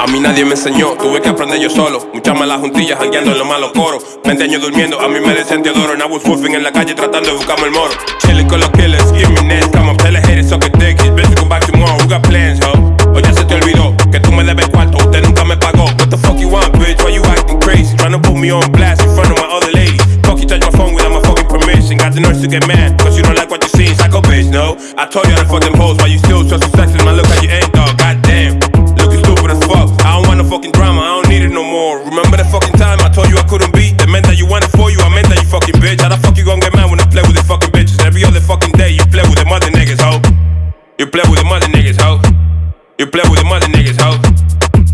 A mí nadie me enseñó, tuve que aprender yo solo. Muchas malas juntillas jangueando en los malos coros. 20 años durmiendo, a mí me decían Teodoro. And I was wolfing en la calle tratando de buscarme el moro. Chilling con los killers, give me next. Come up, tell the haters, a dick. It's best to come back tomorrow. We got plans, ho. O ya se te olvidó que tú me debes cuarto. Usted nunca me pagó. What the fuck you want, bitch? Why you acting crazy? Trying to put me on blast in front of my other ladies. Fuck you touch my phone without my fucking permission. Got the nerves to get mad, cause you don't like what you see. Psycho bitch, no. I told you how to fucking pose. Why you still so sexy? Man, look how you ain't, dog. Fucking bitch. How the fuck you gon' get mad when I play with these fucking bitches? Every other fucking day you play with them other niggas, ho. You play with them other niggas, ho. You play with them other niggas, ho.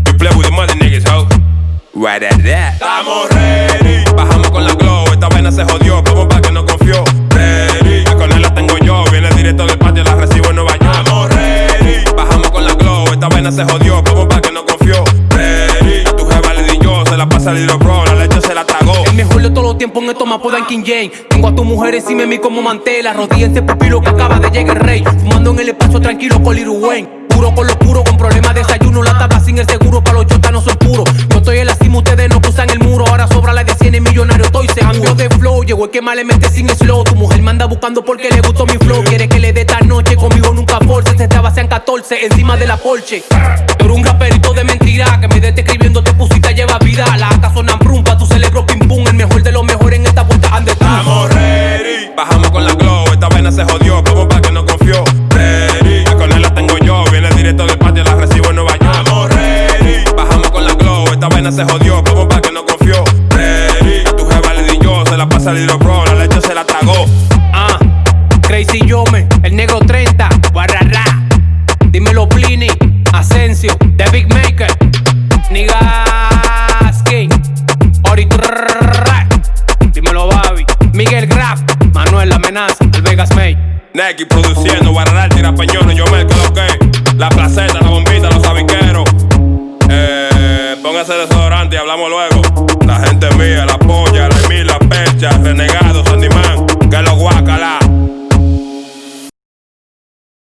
You play with them other niggas, ho. Right at that. Estamos ready. Bajamos con la glow. Esta vaina se jodió. Como pa' que no confió. Ready. La con él la tengo yo. Viene directo del patio. La recibo en Nueva York. Estamos ready. Bajamos con la glow. Esta vaina se jodió. Como pa' que no confió. Ready. La pasa el hilo bro. La leche se la tragó. El mejor de todos los tiempos en esto me apodan King James. Tengo a tu mujer encima de mí como mantela. Rodillas pupilo que acaba de llegar el rey. Fumando en el espacio tranquilo con Lil Wayne. Puro con lo puro, con problemas de desayuno. Llegó el que más le mete sin slow. Tu mujer me anda buscando porque le gustó mi flow. Quiere que le dé esta noche, conmigo nunca force. Se estaba sean 14 encima de la Porsche. Tú eres un raperito de mentira, que me dete escribiendo te pusiste lleva vida. La acá sonan prumpa, tu celebro pim pum. El mejor de los mejores en esta vuelta ande. Estamos ready. Bajamos con la glow. Esta vaina se jodió. Como pa' que no confió. Ready. La la tengo yo. Viene directo del Crazy Yome, el negro 30, Guarrará. Dímelo Plini, Asensio, The Big Maker, Nigaski, Ori Trrrrrra. Dímelo Babi, Miguel Graf, Manuel La Amenaza, el Vegas May. Neki produciendo. Guararal, tira pañones. Yo me que. La placeta, la bombita, los sabiqueros. Eh, póngase desodorante y hablamos luego. La gente mía, la polla, la Emil, la percha, renegado, guacala.